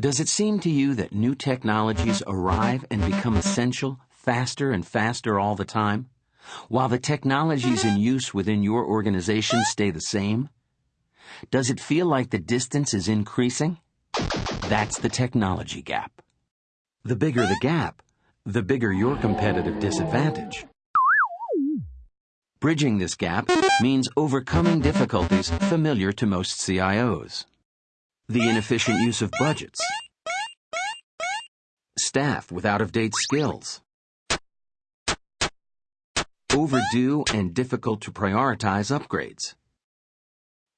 Does it seem to you that new technologies arrive and become essential faster and faster all the time, while the technologies in use within your organization stay the same? Does it feel like the distance is increasing? That's the technology gap. The bigger the gap, the bigger your competitive disadvantage. Bridging this gap means overcoming difficulties familiar to most CIOs the inefficient use of budgets, staff with out-of-date skills, overdue and difficult to prioritize upgrades,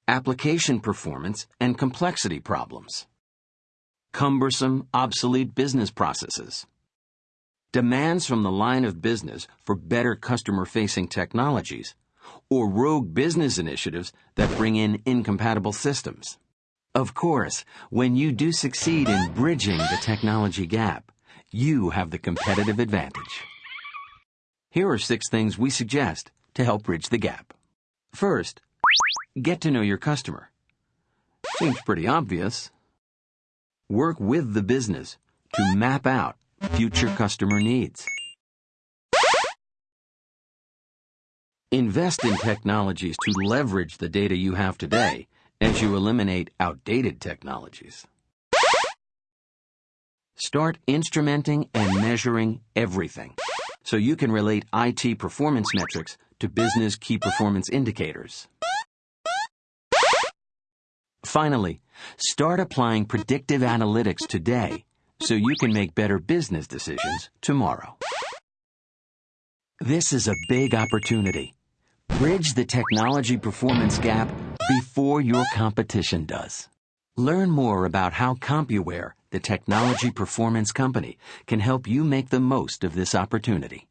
application performance and complexity problems, cumbersome, obsolete business processes, demands from the line of business for better customer-facing technologies, or rogue business initiatives that bring in incompatible systems. Of course, when you do succeed in bridging the technology gap, you have the competitive advantage. Here are six things we suggest to help bridge the gap. First, get to know your customer. Seems pretty obvious. Work with the business to map out future customer needs. Invest in technologies to leverage the data you have today as you eliminate outdated technologies. Start instrumenting and measuring everything so you can relate IT performance metrics to business key performance indicators. Finally, start applying predictive analytics today so you can make better business decisions tomorrow. This is a big opportunity. Bridge the technology performance gap before your competition does. Learn more about how CompuWare, the technology performance company, can help you make the most of this opportunity.